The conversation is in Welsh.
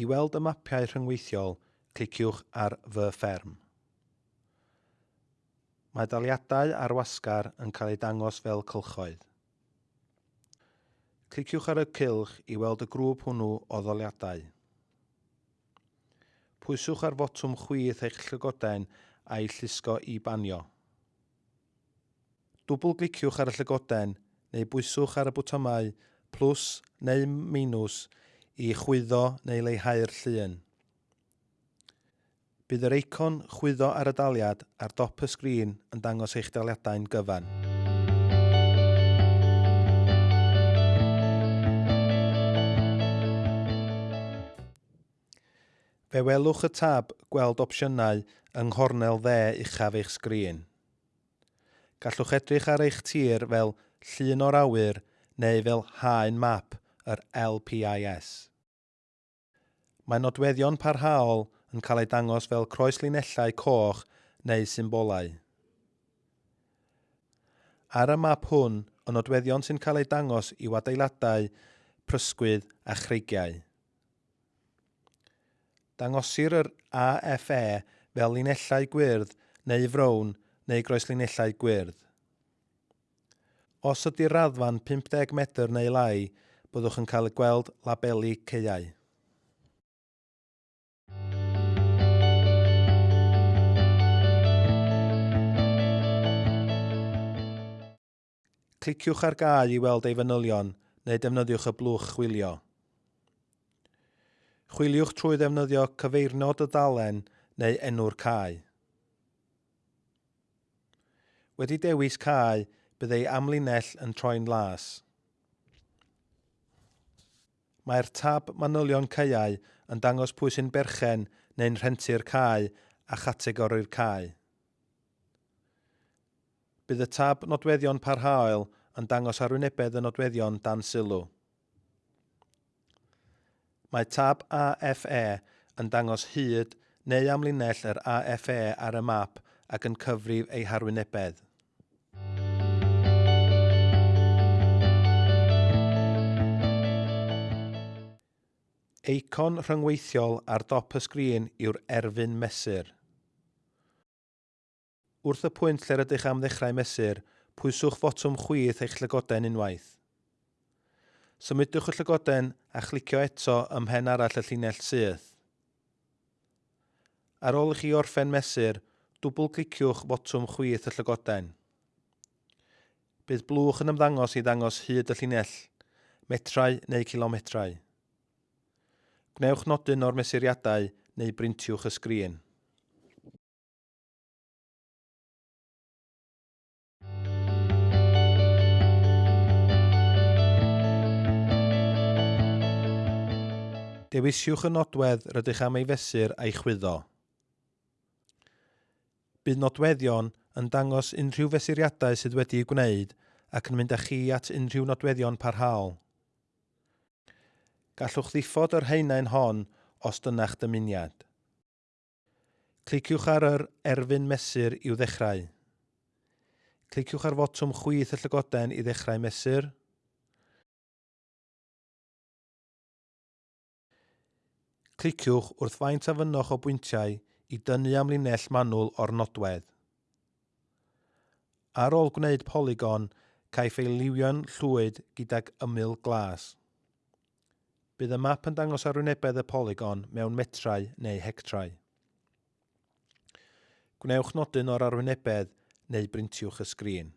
I weld y mapiau rhyngweithiol, cliciwch ar Fy fferm. Mae daliadau ar wasgar yn cael ei dangos fel cylchoedd. Cliciwch ar y cylch i weld y grŵp hwnnw o ddoliadau. Pwyswch ar fotwm chwith eich llygoden a'i llusgo i banio. Dwbl gliciwch ar y llygoden neu bwyswch ar y bwtymau plus neu minws i chwyddo neu leihau'r llun. Bydd yr eicon chwyddo ar y daliad ar dop y sgrin yn dangos eich daliadau'n gyfan. Fe welwch y tab gweld opsiynau yng nghornel dde uchaf eich sgrin. Gallwch edrych ar eich tir fel llun o'r awyr neu fel haen map – yr LPIS. Mae nodweddion parhaol yn cael ei dangos fel croeslinellau coch neu symbolau. Ar y map hwn, y nodweddion sy'n cael ei dangos i'w adeiladau, prysgwydd a chreigiau. Dangosir yr AFE fel linellau gwyrdd neu frown neu groeslinellau gwyrdd. Os ydy'r raddfa'n 50 metr neu lai, byddwch yn cael y gweld labelu ceiau. Cliciwch ar gae i weld ei fanylion neu defnyddiwch y blwch chwilio. Chwiliwch trwy ddefnyddio cyfeirnod y dalen neu enw'r cae. Wedi dewis cae, bydd ei amlinell yn troi'n las. Mae'r tab manylion caeau yn dangos pwy sy'n berchen neu'n rhentu'r cae a chategori'r cae. Bydd y tab nodweddion parhaol yn dangos arwynebedd y nodweddion dan sylw. Mae tab AFE yn dangos hyd neu amlinell yr AFE ar y map ac yn cyfrif ei harwynebedd. Eicon rhyngweithiol ar dop y sgrin yw'r erfyn mesur. Wrth y pwynt lle rydych am ddechrau mesur, pwyswch fotwm chwyth eich llygoden unwaith. Symudwch y llygoden a chlicio eto ym mhen arall y llinell syth. Ar ôl i chi orffen mesur, dwbl cliciwch fotwm chwyth y llygoden. Bydd blwch yn ymddangos i ddangos hyd y llinell, metrau neu kilometrau. Gnewch nodyn o'r mesuriadau neu brintiwch y sgrin. Dewisiwch y nodwedd rydych am ei fesur a'i chwyddo. Bydd nodweddion yn dangos unrhyw fesuriadau sydd wedi'i gwneud ac yn mynd â chi at unrhyw nodweddion parhaol gallwch ddiffod yr heinau'n hon os dyna'ch dymuniad. Cliciwch ar yr erfyn mesur i'w ddechrau. Cliciwch ar fotwm chwyth y llygoden i ddechrau mesur. Cliciwch wrth faint a fynnwch o bwyntiau i dynnu am linell manwl o'r nodwedd. Ar ôl gwneud polygon, caiff ei liwio'n llwyd gydag ymyl glas bydd y map yn dangos arwynebedd y polygon mewn metrau neu hectrau. Gwnewch nodyn o'r arwynebedd neu brintiwch y sgrin.